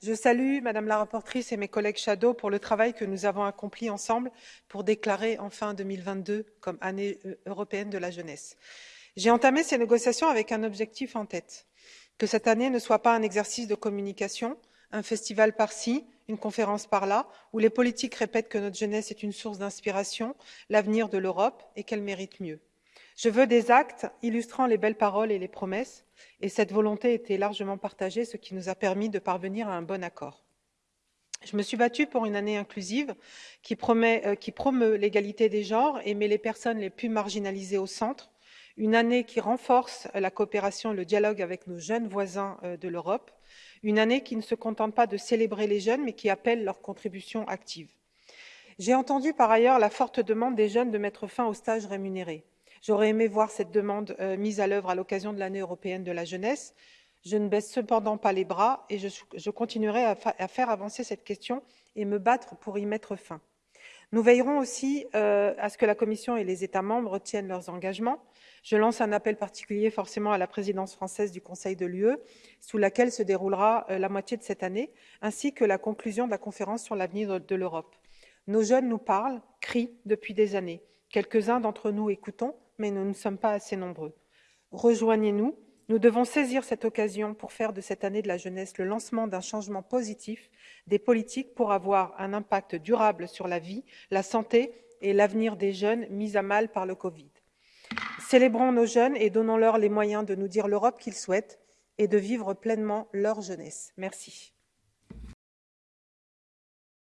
Je salue Madame la rapporteure et mes collègues Shadow pour le travail que nous avons accompli ensemble pour déclarer enfin 2022 comme année euh, européenne de la jeunesse. J'ai entamé ces négociations avec un objectif en tête, que cette année ne soit pas un exercice de communication, un festival par-ci, une conférence par-là, où les politiques répètent que notre jeunesse est une source d'inspiration, l'avenir de l'Europe et qu'elle mérite mieux. Je veux des actes illustrant les belles paroles et les promesses, et cette volonté était largement partagée, ce qui nous a permis de parvenir à un bon accord. Je me suis battue pour une année inclusive qui, euh, promeut l'égalité des genres et met les personnes les plus marginalisées au centre, une année qui renforce la coopération et le dialogue avec nos jeunes voisins euh, de l'Europe, une année qui ne se contente pas de célébrer les jeunes, mais qui appelle leur contribution active. J'ai entendu par ailleurs la forte demande des jeunes de mettre fin aux stages rémunérés. J'aurais aimé voir cette demande euh, mise à l'œuvre à l'occasion de l'année européenne de la jeunesse. Je ne baisse cependant pas les bras et je, continuerai à, faire avancer cette question et me battre pour y mettre fin. Nous veillerons aussi euh, à ce que la Commission et les États membres tiennent leurs engagements. Je lance un appel particulier forcément à la présidence française du Conseil de l'UE, sous laquelle se déroulera euh, la moitié de cette année, ainsi que la conclusion de la conférence sur l'avenir de l'Europe. Nos jeunes nous parlent, crient depuis des années. Quelques-uns d'entre nous écoutons, mais nous ne sommes pas assez nombreux. Rejoignez-nous. Nous devons saisir cette occasion pour faire de cette année de la jeunesse le lancement d'un changement positif des politiques pour avoir un impact durable sur la vie, la santé et l'avenir des jeunes mis à mal par le Covid. Célébrons nos jeunes et donnons-leur les moyens de nous dire l'Europe qu'ils souhaitent et de vivre pleinement leur jeunesse. Merci.